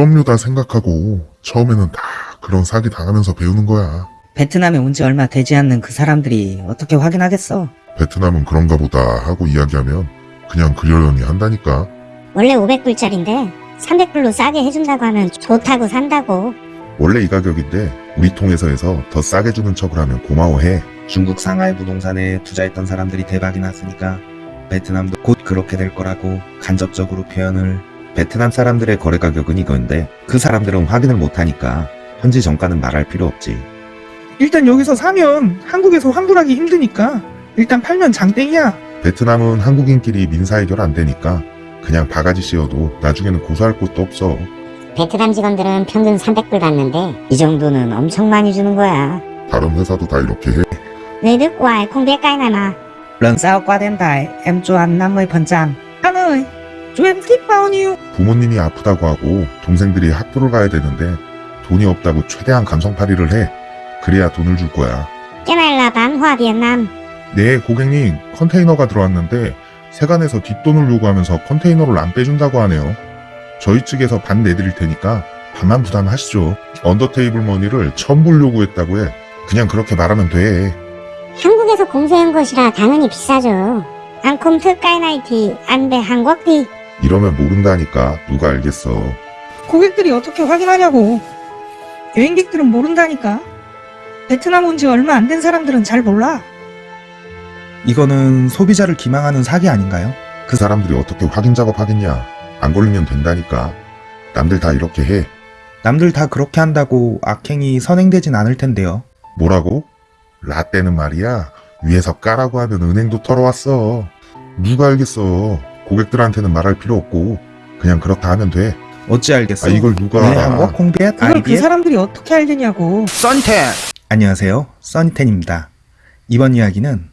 수업료다 생각하고 처음에는 다 그런 사기 당하면서 배우는 거야. 베트남에 온 지 얼마 되지 않는 그 사람들이 어떻게 확인하겠어? 베트남은 그런가 보다 하고 이야기하면 그냥 그려려니 한다니까. 원래 500불짜린데 300불로 싸게 해준다고 하면 좋다고 산다고. 원래 이 가격인데 우리 통해서 해서 더 싸게 주는 척을 하면 고마워해. 중국 상하이 부동산에 투자했던 사람들이 대박이 났으니까 베트남도 곧 그렇게 될 거라고 간접적으로 표현을 베트남 사람들의 거래 가격은 이건데 그 사람들은 확인을 못하니까 현지 정가는 말할 필요 없지 일단 여기서 사면 한국에서 환불하기 힘드니까 일단 팔면 장땡이야. 베트남은 한국인끼리 민사 해결 안 되니까 그냥 바가지 씌워도 나중에는 고소할 곳도 없어. 베트남 직원들은 평균 300불 받는데 이 정도는 엄청 많이 주는 거야. 다른 회사도 다 이렇게 해. Người nước ngoài không biết cái này mà. Lần sau qua đến Đài, em cho anh 50%. Anh ơi, cho em tip bao nhiêu? 부모님이 아프다고 하고 동생들이 학교를 가야 되는데 돈이 없다고 최대한 감성팔이를 해. 그래야 돈을 줄 거야. Hoa Việt Nam. 네, 고객님, 컨테이너가 들어왔는데 세관에서 뒷돈을 요구하면서 컨테이너를 안 빼준다고 하네요. 저희 측에서 반 내드릴 테니까 반만 부담하시죠. under table money를 천불 요구했다고 해. 그냥 그렇게 말하면 돼. 한국에서 공세한 것이라 당연히 비싸죠. Về Hàn Quốc đi. 이러면 모른다니까 누가 알겠어. 고객들이 어떻게 확인하냐고. 여행객들은 모른다니까. 베트남 온 지 얼마 안 된 사람들은 잘 몰라. 이거는 소비자를 기망하는 사기 아닌가요? 그 사람들이 어떻게 확인 작업하겠냐. 안 걸리면 된다니까. 남들 다 이렇게 해. 남들 다 그렇게 한다고 악행이 선행되진 않을 텐데요 뭐라고? 라떼는 말이야. 위에서 까라고 하면 은행도 털어왔어. 누가 알겠어. 고객들한테는 말할 필요 없고 그냥 그렇다 하면 돼. 어찌 알겠어? 아 이걸 누가 네, 한국 홍비엣 이걸 그 아이비엣 사람들이 어떻게 알겠냐고. 써니텐! 안녕하세요. 써니텐입니다. 이번 이야기는